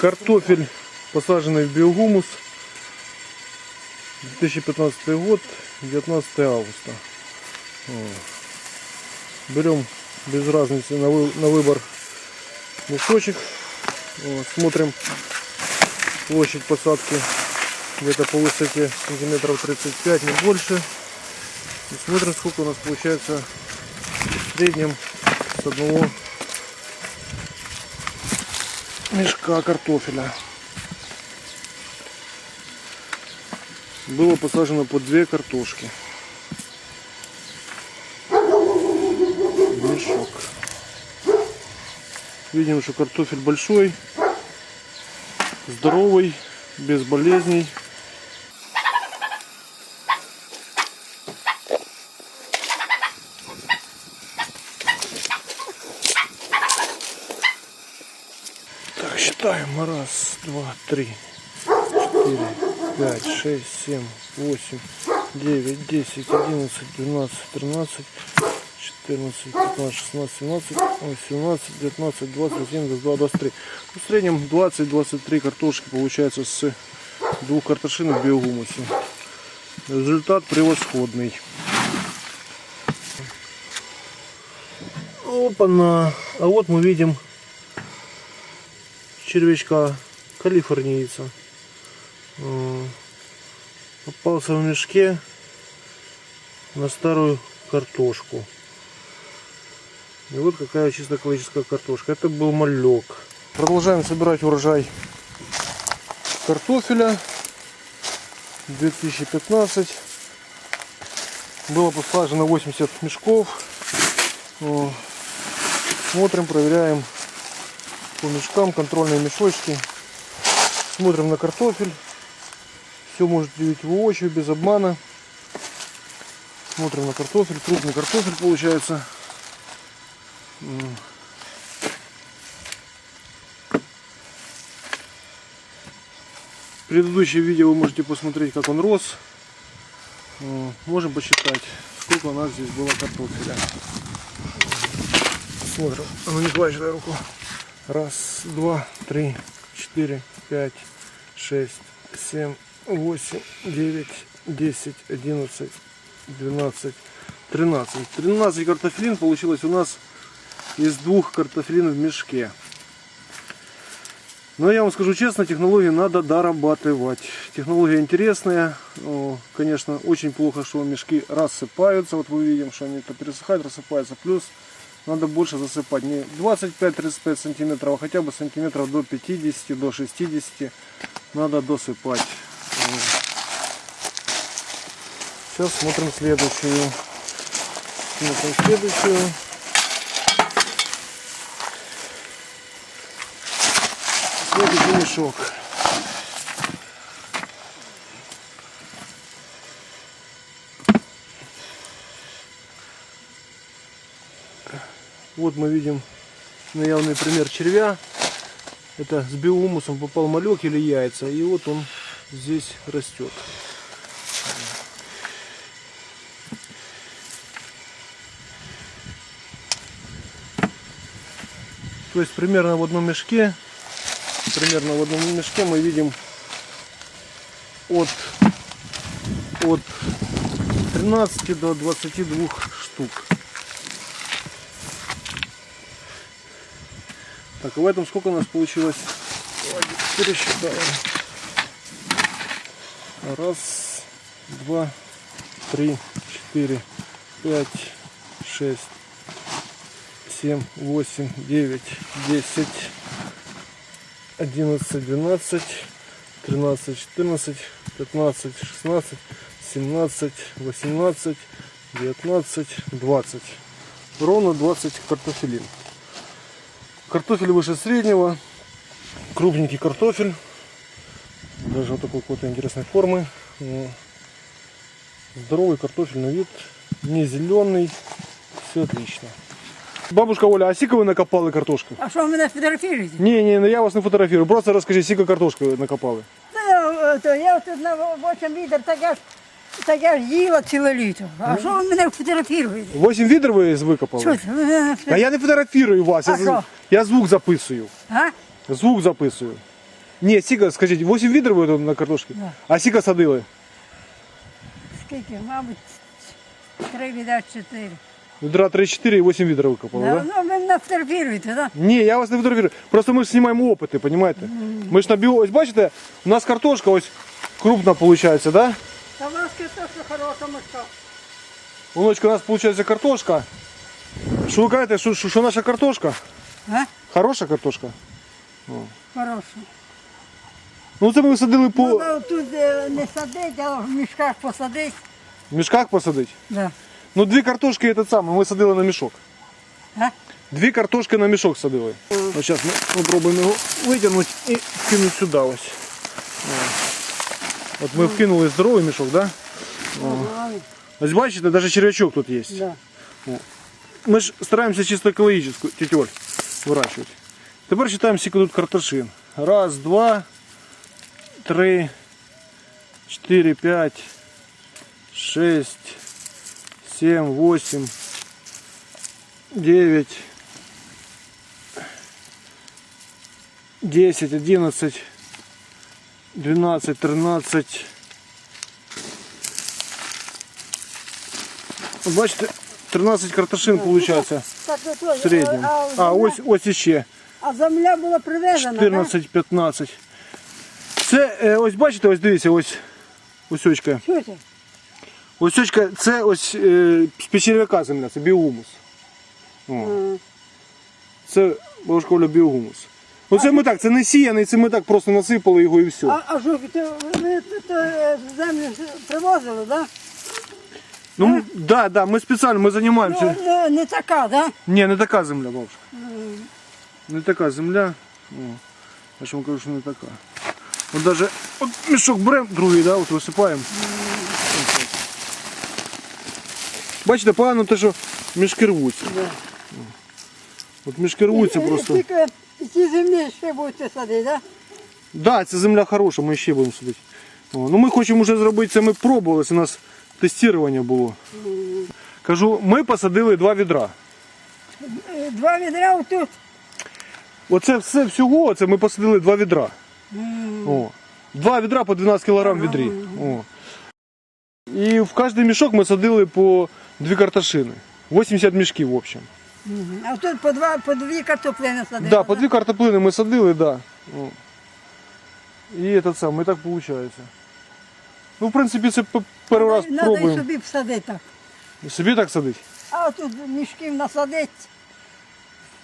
Картофель, посаженный в биогумус. 2015 год, 19 августа. Берем без разницы на, вы- на выбор мешочек. Вот, Смотрим площадь посадки где-то по высоте сантиметров 35, не больше. И смотрим, сколько у нас получается в среднем с одного мешка картофеля. Было посажено по две картошки. Мешок. Видим, что картофель большой, здоровый, без болезней. Считаем. Раз, два, три, четыре, пять, шесть, семь, восемь, девять, десять, одиннадцать, двенадцать, тринадцать, четырнадцать, пятнадцать, шестнадцать, семнадцать, восемнадцать, девятнадцать, двадцать, один, двадцать два, двадцать три. В среднем 20-23 картошки получается с двух картошин в биогумусе. Результат превосходный. Опа-на! А вот мы видим червячка калифорнийца. Э, Попался в мешке на старую картошку. И вот какая чисто экологическая картошка. Это был малек. Продолжаем собирать урожай картофеля. 2015. Было посажено 80 мешков. О, Смотрим, проверяем по мешкам, контрольные мешочки. Смотрим на картофель. Все можете видеть воочию, без обмана. Смотрим на картофель. Крупный картофель получается. Предыдущее видео вы можете посмотреть, как он рос. Можем посчитать, сколько у нас здесь было картофеля. Смотрим. А ну не дай руку. Раз, два, три, четыре, пять, шесть, семь, восемь, девять, десять, одиннадцать, двенадцать, тринадцать. Тринадцать картофелин получилось у нас из двух картофелин в мешке. Но я вам скажу честно, технологии надо дорабатывать. Технология интересная. О, Конечно, очень плохо, что мешки рассыпаются. Вот мы видим, что они это пересыхают, рассыпаются. Плюс надо больше засыпать. Не 25-35 сантиметров, а хотя бы сантиметров до 50, до 60 надо досыпать. Сейчас смотрим следующую. Смотрим следующую. Следующий мешок. Вот мы видим наявный пример червя. Это с биомусом попал малек или яйца. И вот он здесь растет. То есть примерно в одном мешке, примерно в одном мешке мы видим от, от 13 до 22 штук. Так, а в этом сколько у нас получилось? Пересчитаем. Раз, два, три, четыре, пять, шесть, семь, восемь, девять, десять, одиннадцать, двенадцать, тринадцать, четырнадцать, пятнадцать, шестнадцать, семнадцать, восемнадцать, девятнадцать, двадцать. Ровно 20 картофелин. Картофель выше среднего, крупненький картофель, даже вот такой какой-то интересной формы. Ну, Здоровый картофель на вид, не зеленый, все отлично. Бабушка Оля, а сколько вы накопали картошки? А що ви мене фотографуєте? Не, не, ну я вас не фотографирую, просто расскажи, сколько картошки ви накопали. Та, то я тут на 8 відер, так я ж, так я ж їла ціле літо. А що ви мене фотографуєте? 8 відер ви викопали? Що це? ви мене А я не фотографірую вас, я, А з- що? я звук записую. А? Звук записую. Ні, скільки, скажіть, 8 відер ви тут на картошці? Да. А скільки садили? Скільки, мабуть, три віда чотири. Відра 3-4 і 8 відер викопали, Да? так? Да? Ну, ви нас терпіруєте, так? Ні, я вас не фотографірую. Просто ми ж знімаємо опити, розумієте? Ми ж на біо... Ось бачите, у нас картошка ось крупна виходить, так? Да? Та у вас картошка хороша мишка. Воночка, у нас виходить картошка. Що ви кажете, що, що, що наша картошка? А? Хороша картошка? Хороша. Ну це ми висадили по Ну, тут е, не садить, а в мішках посадить. в мішках посадити. Да. Ну дві картошки це саме, ми садили на мішок. А? Дві картошки на мішок садили. Ось зараз ми спробуємо його витягнути і вкинути сюди ось. О. Вот мы вкинули здоровий мішок, так? Да? Ось бачите, даже черв'ячок тут есть. Да. Ми ж стараемся чисто екологічну тетю выращивать. Теперь считаем, сколько тут картошин. Раз, два, три, четыре, п'ять, шесть, семь, восемь, дев'ять, десять, одиннадцать. 12-13. Ну, бачите, 13 картошин ну, виходить. Ну, в середньому. А ось ось ще. А земля була привезена. 14-15. Це е, ось бачите, ось дивіться, ось ось очка. Що це? Ось це ось е, з печервяка земля, це біогумус. О. Це бабушковля біогумус. Оце ми так, це не сіяний, це ми так просто насипали його і все. А, а що, ти, ви тут е, землю привозили, так? Ну, да, да, ми спеціально, ми займаємося. Ну, не, не така, так? Ні, не така земля, бабушка. Не така земля. О, я ж вам кажу, що не така. От даже от мішок беремо другий, да, от висипаємо. Бачите, погано те, що мішки рвуться. Да. От мішки рвуться просто. Тільки ці землі ще будете садити, так? Да, ця земля хороша, ми ще будемо садити. О, ну ми хочемо вже зробити це, ми пробували, це у нас тестування було. Кажу, ми посадили два відра. Два відра тут. Оце все всього, це ми посадили два відра. О. Два відра по 12 кг відрі. О. І в кожний мішок ми садили по дві картошини. 80 мішків в общем. А тут по, два, по дві картоплини садили. Да, по дві картоплини ми садили, да. О. І этот сам, і так виходить. Ну, в принципі, це п- перший раз Надо і пробуємо. собі всадити так. Собі так садить. А тут мішків насадить.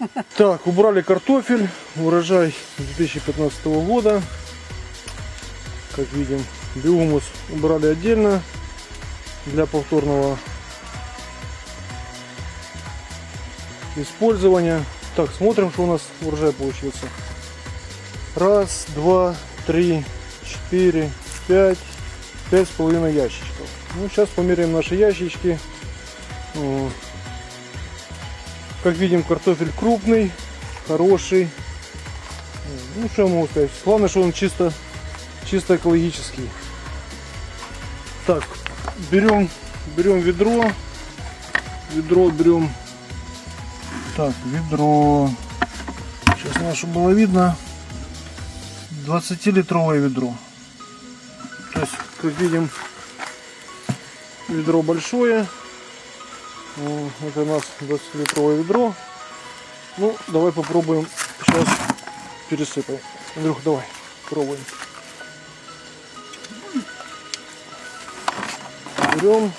Так, убрали картофель, урожай 2015 года. Как видим, биомус убрали отдельно для повторного использования. Так, смотрим, что у нас урожай получился. Раз, два, три, четыре, пять, пять с половиной ящичков. Ну, сейчас померяем наши ящички. Как видим, картофель крупный, хороший. Ну, что я могу сказать? Главное, что он чисто, чисто экологический. Так, берем, берем ведро. Ведро берем. Так, ведро. Сейчас чтобы было видно. 20-литровое ведро. То есть, как видим, ведро большое. Это у нас 20-литровое ведро. Ну, давай попробуем сейчас пересыпаем. Андрюх, давай, пробуем. Берем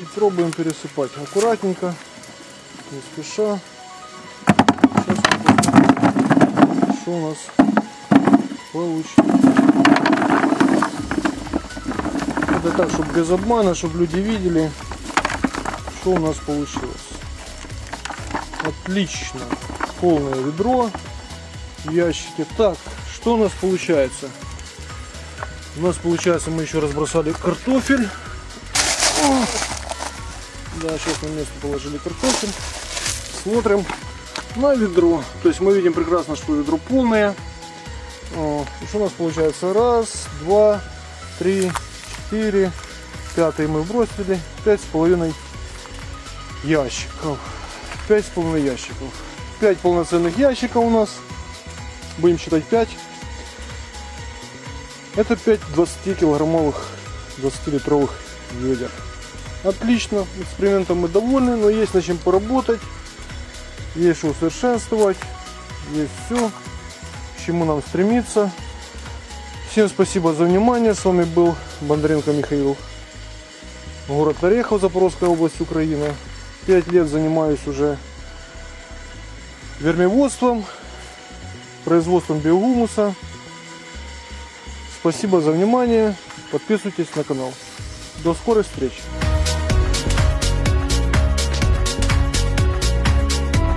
и пробуем пересыпать. Аккуратненько, не спеша. Сейчас посмотрим, что у нас получится. Это так, чтобы без обмана, чтобы люди видели, что у нас получилось. Отлично. Полное ведро в ящике. Так, что у нас получается? У нас получается мы еще разбросали картофель. Да, сейчас на место положили картофель. Смотрим на ведро. То есть мы видим прекрасно, что ведро полное. Что у нас получается? Раз, два, три, четыре. Пятый мы бросили. Пять с половиной ящиков. Пять с половиной ящиков. Пять полноценных ящиков у нас. Будем считать 5. Это 5 20-килограммовых, 20-литровых ведер. Отлично, экспериментом мы довольны, но есть над чем поработать, есть что усовершенствовать, есть все, к чему нам стремиться. Всем спасибо за внимание, с вами был Бондаренко Михаил, город Орехов, Запорожская область, Украина. Пять лет занимаюсь уже вермеводством, производством биогумуса. Спасибо за внимание, подписывайтесь на канал. До скорой встречи!